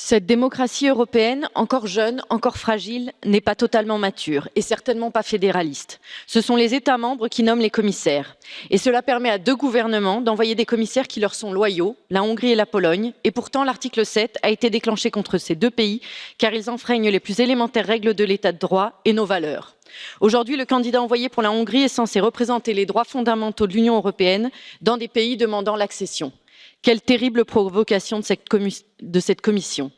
Cette démocratie européenne, encore jeune, encore fragile, n'est pas totalement mature et certainement pas fédéraliste. Ce sont les États membres qui nomment les commissaires. Et cela permet à deux gouvernements d'envoyer des commissaires qui leur sont loyaux, la Hongrie et la Pologne. Et pourtant, l'article 7 a été déclenché contre ces deux pays car ils enfreignent les plus élémentaires règles de l'état de droit et nos valeurs. Aujourd'hui, le candidat envoyé pour la Hongrie est censé représenter les droits fondamentaux de l'Union européenne dans des pays demandant l'accession. Quelle terrible provocation de cette, commission.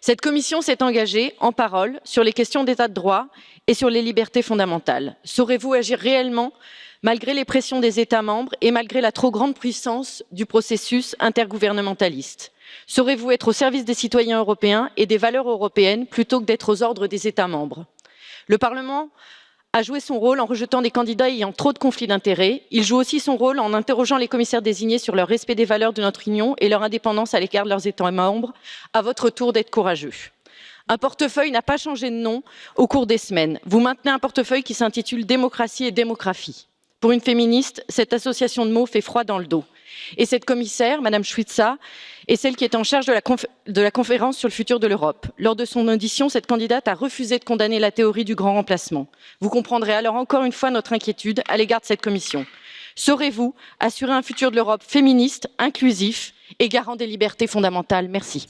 Cette commission s'est engagée en parole sur les questions d'état de droit et sur les libertés fondamentales. Saurez-vous agir réellement malgré les pressions des États membres et malgré la trop grande puissance du processus intergouvernementaliste? Saurez-vous être au service des citoyens européens et des valeurs européennes plutôt que d'être aux ordres des États membres? Le Parlement a joué son rôle en rejetant des candidats ayant trop de conflits d'intérêts. Il joue aussi son rôle en interrogeant les commissaires désignés sur leur respect des valeurs de notre Union et leur indépendance à l'égard de leurs États membres. À votre tour d'être courageux. Un portefeuille n'a pas changé de nom au cours des semaines. Vous maintenez un portefeuille qui s'intitule Démocratie et démographie. Pour une féministe, cette association de mots fait froid dans le dos. Et cette commissaire, Madame Schwitza, est celle qui est en charge de la, de la conférence sur le futur de l'Europe. Lors de son audition, cette candidate a refusé de condamner la théorie du grand remplacement. Vous comprendrez alors encore une fois notre inquiétude à l'égard de cette commission. Saurez-vous assurer un futur de l'Europe féministe, inclusif et garant des libertés fondamentales? Merci.